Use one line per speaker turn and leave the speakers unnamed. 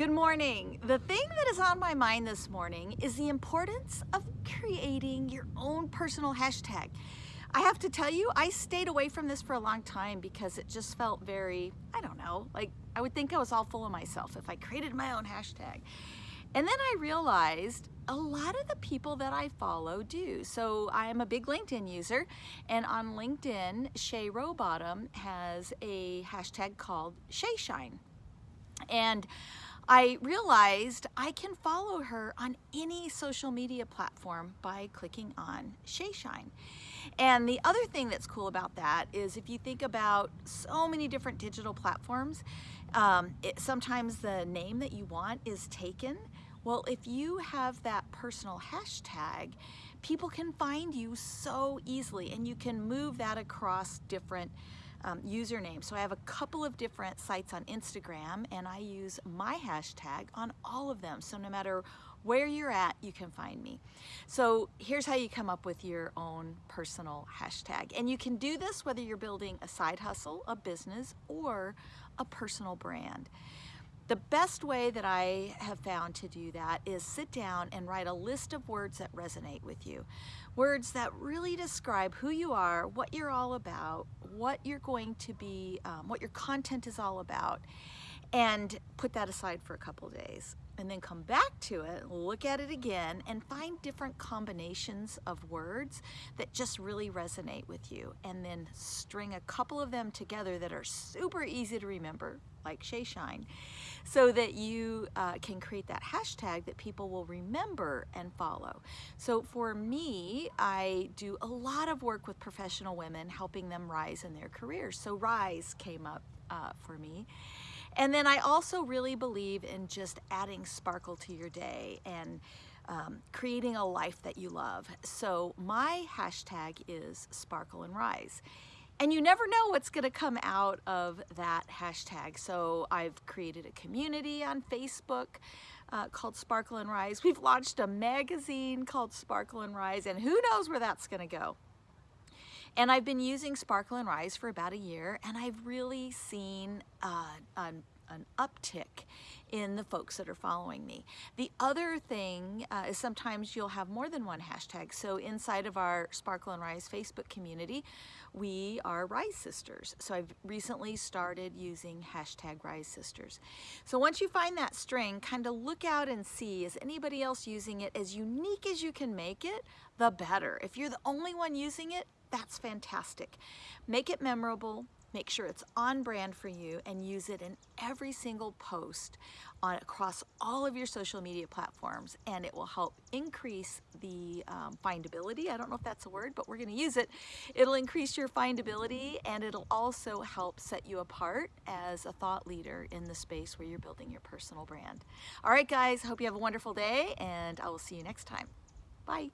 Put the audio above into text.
Good morning. The thing that is on my mind this morning is the importance of creating your own personal hashtag. I have to tell you, I stayed away from this for a long time because it just felt very, I don't know, like I would think I was all full of myself if I created my own hashtag. And then I realized a lot of the people that I follow do. So I am a big LinkedIn user and on LinkedIn, Shay Rowbottom has a hashtag called ShayShine. And I realized I can follow her on any social media platform by clicking on ShayShine. And the other thing that's cool about that is if you think about so many different digital platforms, um, it, sometimes the name that you want is taken. Well, if you have that personal hashtag, people can find you so easily and you can move that across different um, username. So I have a couple of different sites on Instagram and I use my hashtag on all of them. So no matter where you're at, you can find me. So here's how you come up with your own personal hashtag. And you can do this whether you're building a side hustle, a business, or a personal brand. The best way that I have found to do that is sit down and write a list of words that resonate with you. Words that really describe who you are, what you're all about, what you're going to be, um, what your content is all about, and put that aside for a couple days and then come back to it, look at it again, and find different combinations of words that just really resonate with you. And then string a couple of them together that are super easy to remember, like ShayShine, so that you uh, can create that hashtag that people will remember and follow. So for me, I do a lot of work with professional women, helping them rise in their careers. So Rise came up uh, for me. And then I also really believe in just adding sparkle to your day and um, creating a life that you love. So my hashtag is sparkle and rise. And you never know what's gonna come out of that hashtag. So I've created a community on Facebook uh, called Sparkle and Rise. We've launched a magazine called Sparkle and Rise, and who knows where that's gonna go. And I've been using Sparkle and Rise for about a year, and I've really seen uh, an, an uptick in the folks that are following me. The other thing uh, is sometimes you'll have more than one hashtag. So inside of our Sparkle and Rise Facebook community, we are Rise Sisters. So I've recently started using hashtag Rise Sisters. So once you find that string, kind of look out and see, is anybody else using it as unique as you can make it, the better. If you're the only one using it, that's fantastic. Make it memorable, make sure it's on brand for you and use it in every single post on across all of your social media platforms and it will help increase the um, findability. I don't know if that's a word, but we're gonna use it. It'll increase your findability and it'll also help set you apart as a thought leader in the space where you're building your personal brand. All right, guys, hope you have a wonderful day and I will see you next time. Bye.